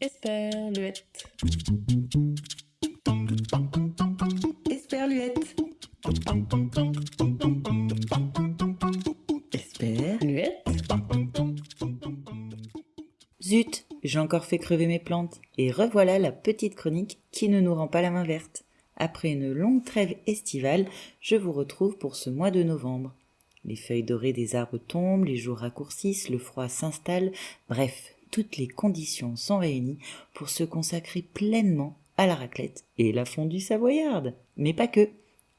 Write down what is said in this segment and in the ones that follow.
Esperluette. Esperluette. Esperluette. Zut, j'ai encore fait crever mes plantes. Et revoilà la petite chronique qui ne nous rend pas la main verte. Après une longue trêve estivale, je vous retrouve pour ce mois de novembre. Les feuilles dorées des arbres tombent, les jours raccourcissent, le froid s'installe, bref, toutes les conditions sont réunies pour se consacrer pleinement à la raclette et la fondue savoyarde. Mais pas que.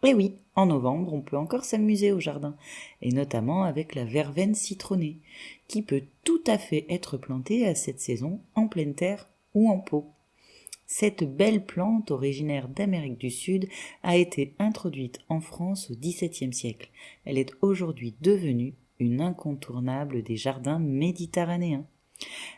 Eh oui, en novembre, on peut encore s'amuser au jardin, et notamment avec la verveine citronnée, qui peut tout à fait être plantée à cette saison en pleine terre ou en pot. Cette belle plante originaire d'Amérique du Sud a été introduite en France au XVIIe siècle. Elle est aujourd'hui devenue une incontournable des jardins méditerranéens.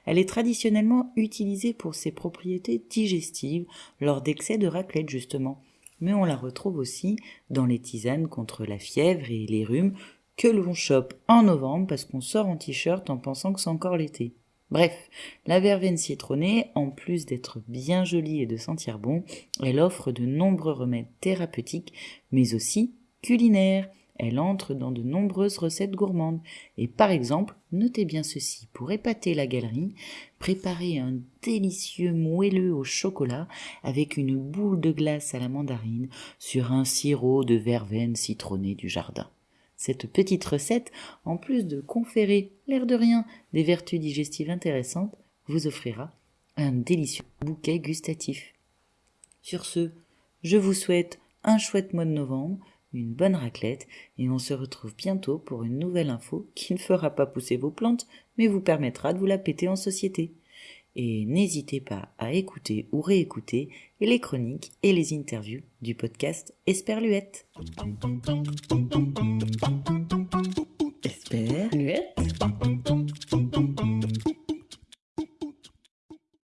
Elle est traditionnellement utilisée pour ses propriétés digestives lors d'excès de raclette justement, mais on la retrouve aussi dans les tisanes contre la fièvre et les rhumes que l'on chope en novembre parce qu'on sort en t-shirt en pensant que c'est encore l'été. Bref, la verveine citronnée, en plus d'être bien jolie et de sentir bon, elle offre de nombreux remèdes thérapeutiques, mais aussi culinaires. Elle entre dans de nombreuses recettes gourmandes. Et par exemple, notez bien ceci, pour épater la galerie, préparez un délicieux moelleux au chocolat avec une boule de glace à la mandarine sur un sirop de verveine citronnée du jardin. Cette petite recette, en plus de conférer, l'air de rien, des vertus digestives intéressantes, vous offrira un délicieux bouquet gustatif. Sur ce, je vous souhaite un chouette mois de novembre, une bonne raclette, et on se retrouve bientôt pour une nouvelle info qui ne fera pas pousser vos plantes, mais vous permettra de vous la péter en société. Et n'hésitez pas à écouter ou réécouter les chroniques et les interviews du podcast Esperluette.